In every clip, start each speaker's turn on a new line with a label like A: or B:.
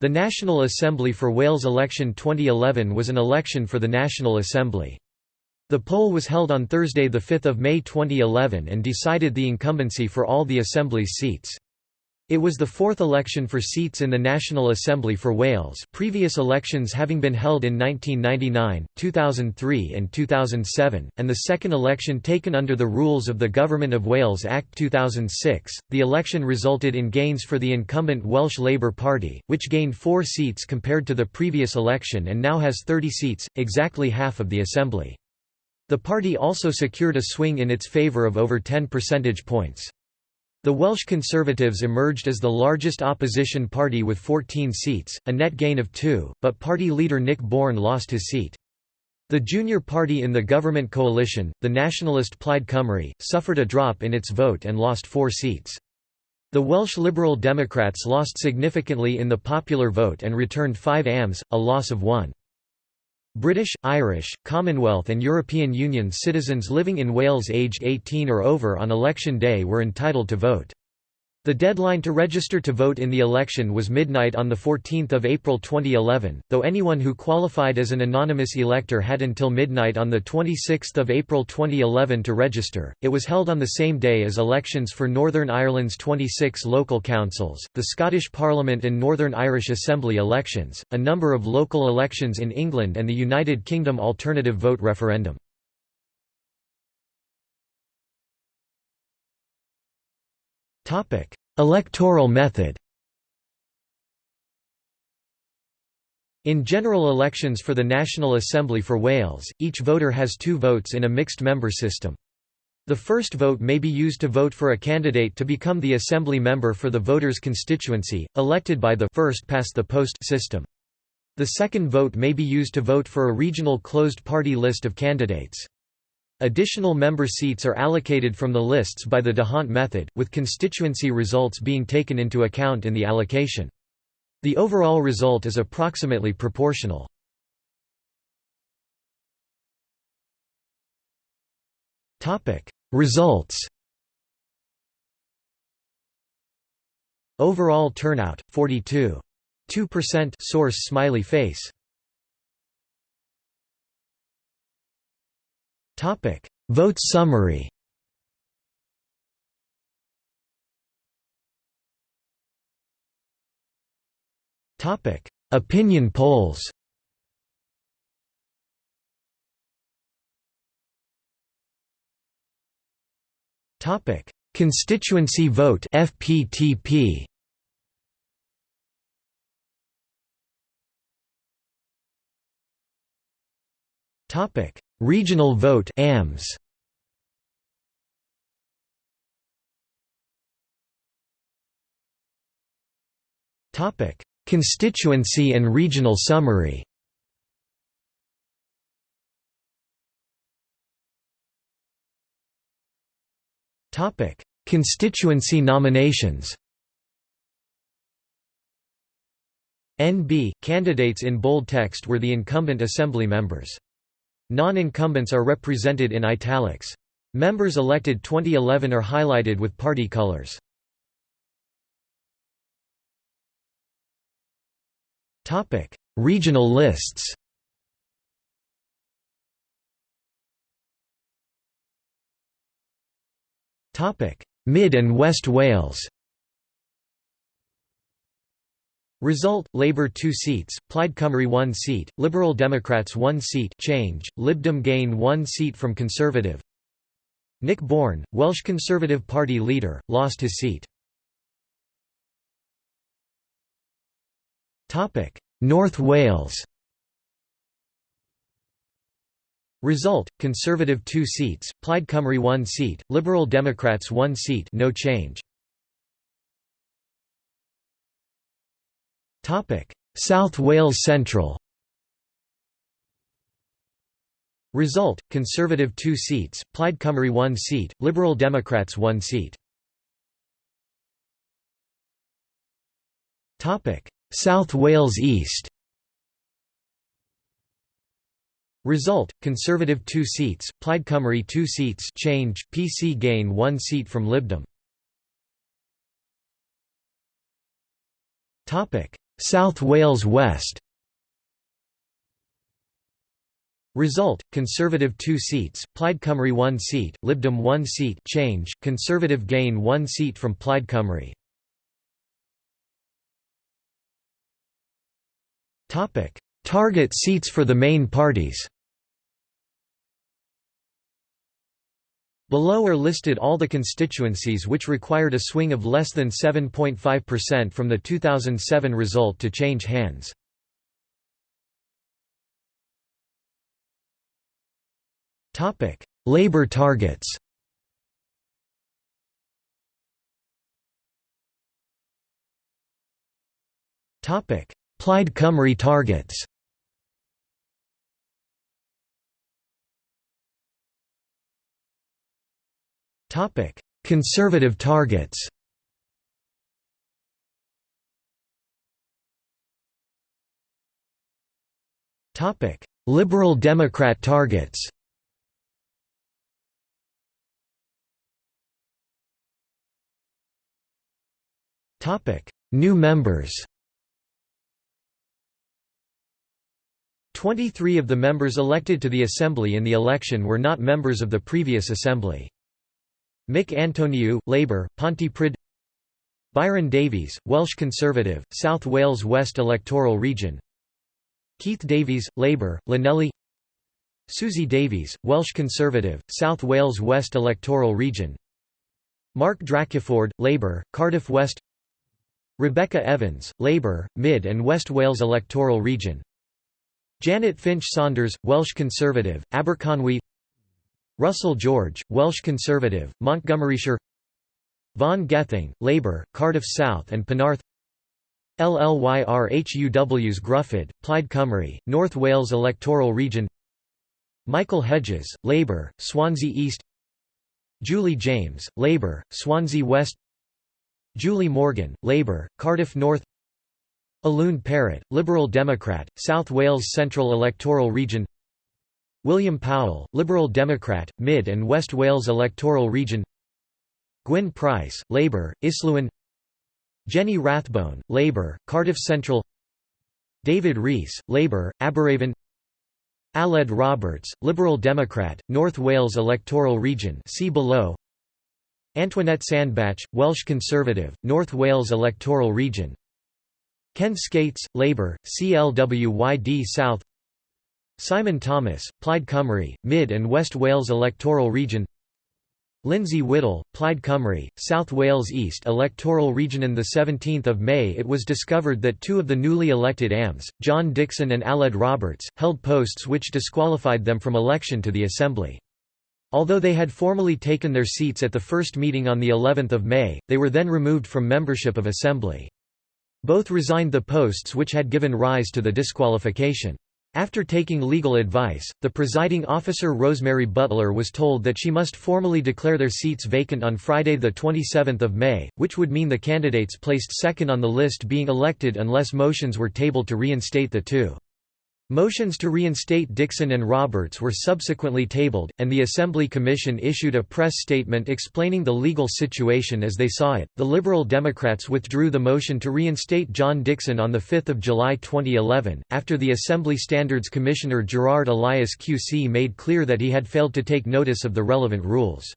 A: The National Assembly for Wales election 2011 was an election for the National Assembly. The poll was held on Thursday 5 May 2011 and decided the incumbency for all the Assembly's seats. It was the fourth election for seats in the National Assembly for Wales, previous elections having been held in 1999, 2003 and 2007, and the second election taken under the rules of the Government of Wales Act 2006. The election resulted in gains for the incumbent Welsh Labour Party, which gained four seats compared to the previous election and now has 30 seats, exactly half of the Assembly. The party also secured a swing in its favour of over 10 percentage points. The Welsh Conservatives emerged as the largest opposition party with 14 seats, a net gain of two, but party leader Nick Bourne lost his seat. The junior party in the government coalition, the nationalist Plaid Cymru, suffered a drop in its vote and lost four seats. The Welsh Liberal Democrats lost significantly in the popular vote and returned 5 AMs, a loss of one. British, Irish, Commonwealth and European Union citizens living in Wales aged 18 or over on election day were entitled to vote. The deadline to register to vote in the election was midnight on 14 April 2011, though anyone who qualified as an anonymous elector had until midnight on 26 April 2011 to register. It was held on the same day as elections for Northern Ireland's 26 local councils, the Scottish Parliament and Northern Irish Assembly elections, a number of local elections in England and the United Kingdom alternative vote referendum. Electoral method In general elections for the National Assembly for Wales, each voter has two votes in a mixed-member system. The first vote may be used to vote for a candidate to become the assembly member for the voter's constituency, elected by the first-past-the-post system. The second vote may be used to vote for a regional closed-party list of candidates. Additional member seats are allocated from the lists by the D'Hondt method, with constituency results being taken into account in the allocation. The overall result is approximately proportional. Results Overall turnout 42.2% source smiley face Topic: Vote summary. Topic: Opinion polls. Topic: Constituency vote (FPTP). Topic: Regional vote AMS Topic. Constituency and regional summary. Topic. Constituency nominations. NB candidates in bold text were the incumbent assembly members Non-incumbents are represented in italics. Members elected 2011 are highlighted with party colors. Topic: Regional lists Topic: Mid and West Wales Result: Labour 2 seats, Plaid Cymru 1 seat, Liberal Democrats 1 seat change, Lib Dem gain 1 seat from Conservative Nick Bourne, Welsh Conservative Party leader, lost his seat. Topic: North Wales Result: Conservative 2 seats, Plaid Cymru 1 seat, Liberal Democrats 1 seat no change. South Wales Central Result: Conservative 2 seats, Plaid Cymru 1 seat, Liberal Democrats 1 seat. South Wales East. Result: Conservative 2 seats, Plaid Cymru 2 seats, change, PC gain 1 seat from Lib Dem. Topic: South Wales West Result: Conservative 2 seats, Plaid Cymru 1 seat, Lib Dem 1 seat, change, Conservative gain 1 seat from Plaid Cymru. Topic: Target seats for the main parties. Below are listed all the constituencies which required a swing of less than 7.5% from the 2007 result to change hands. Labour targets Plaid Cymru targets Conservative targets. Topic: Liberal Democrat targets. Topic: New members. 23 of the members elected to the Assembly in the election were not members of the previous Assembly. Mick Antoniw, Labour, Pontypridd Byron Davies, Welsh Conservative, South Wales West electoral region Keith Davies, Labour, Llanelli Suzy Davies, Welsh Conservative, South Wales West electoral region Mark Drakeford, Labour, Cardiff West Rebecca Evans, Labour, Mid and West Wales electoral region Janet Finch Saunders, Welsh Conservative, Aberconwy Russell George, Welsh Conservative, Montgomeryshire Vaughan Gething, Labour, Cardiff South and Penarth Llyr Huws Gruffydd, Plaid Cymru, North Wales electoral region Michael Hedges, Labour, Swansea East Julie James, Labour, Swansea West Julie Morgan, Labour, Cardiff North Alun Parrott, Liberal Democrat, South Wales Central electoral region William Powell, Liberal Democrat, Mid and West Wales electoral region Gwyn Price, Labour, Islwyn Jenny Rathbone, Labour, Cardiff Central David Rees, Labour, Aberavon Aled Roberts, Liberal Democrat, North Wales electoral region see below Antoinette Sandbach, Welsh Conservative, North Wales electoral region Ken Skates, Labour, CLWYD South Simon Thomas, Plaid Cymru, Mid and West Wales electoral region Lindsay Whittle, Plaid Cymru, South Wales East electoral region On 17 May it was discovered that two of the newly elected AMs, John Dixon and Aled Roberts, held posts which disqualified them from election to the Assembly. Although they had formally taken their seats at the first meeting on the 11th of May, they were then removed from membership of Assembly. Both resigned the posts which had given rise to the disqualification. After taking legal advice, the presiding officer Rosemary Butler was told that she must formally declare their seats vacant on Friday 27 May, which would mean the candidates placed second on the list being elected unless motions were tabled to reinstate the two. Motions to reinstate Dixon and Roberts were subsequently tabled, and the Assembly Commission issued a press statement explaining the legal situation as they saw it. The Liberal Democrats withdrew the motion to reinstate John Dixon on 5 July 2011, after the Assembly Standards Commissioner Gerard Elias QC made clear that he had failed to take notice of the relevant rules.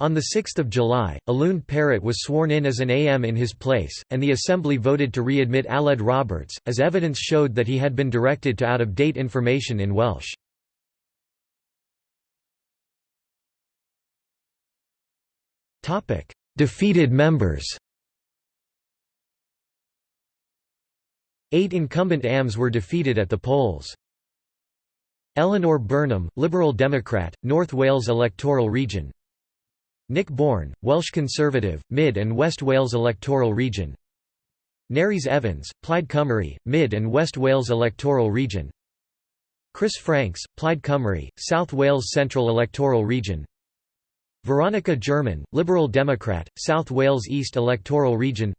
A: On 6 July, Alun Parrott was sworn in as an AM in his place, and the Assembly voted to readmit Aled Roberts, as evidence showed that he had been directed to out-of-date information in Welsh. Defeated members Eight incumbent AMs were defeated at the polls. Eleanor Burnham, Liberal Democrat, North Wales electoral region Nick Bourne, Welsh Conservative, Mid and West Wales electoral region. Nerys Evans, Plaid Cymru, Mid and West Wales electoral region. Chris Franks, Plaid Cymru, South Wales Central electoral region. Veronica German, Liberal Democrat, South Wales East electoral region.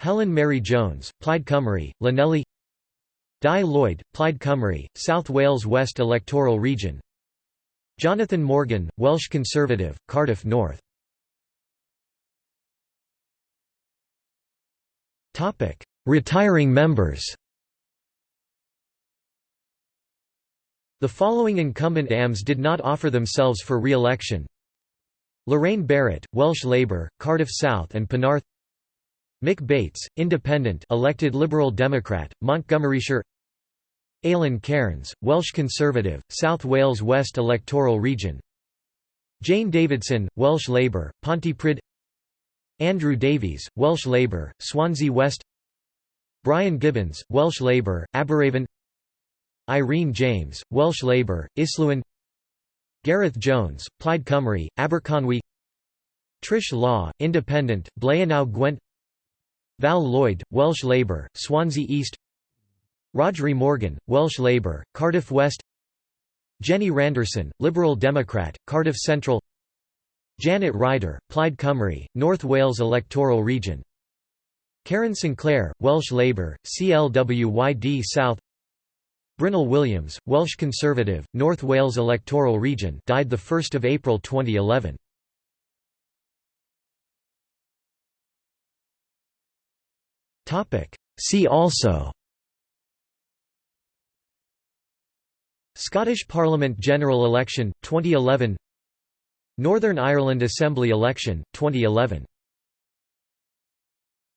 A: Helen Mary Jones, Plaid Cymru, Llanelli. Dai Lloyd, Plaid Cymru, South Wales West electoral region Jonathan Morgan, Welsh Conservative, Cardiff North. Topic: Retiring members. The following incumbent AMs did not offer themselves for re-election. Lorraine Barrett, Welsh Labour, Cardiff South and Penarth. Mick Bates, Independent elected Liberal Democrat, Montgomeryshire Alun Cairns, Welsh Conservative, South Wales West electoral region. Jane Davidson, Welsh Labour, Pontypridd. Andrew Davies, Welsh Labour, Swansea West. Brian Gibbons, Welsh Labour, Aberavon Irene James, Welsh Labour, Islwyn. Gareth Jones, Plaid Cymru, Aberconwy. Trish Law, Independent, Blaenau Gwent. Val Lloyd, Welsh Labour, Swansea East Rhodri Morgan, Welsh Labour, Cardiff West Jenny Randerson, Liberal Democrat, Cardiff Central Janet Ryder, Plaid Cymru, North Wales electoral region Karen Sinclair, Welsh Labour, CLWYD South Brynle Williams, Welsh Conservative, North Wales electoral region died 1 April 2011. See also Scottish Parliament general election, 2011 Northern Ireland Assembly election, 2011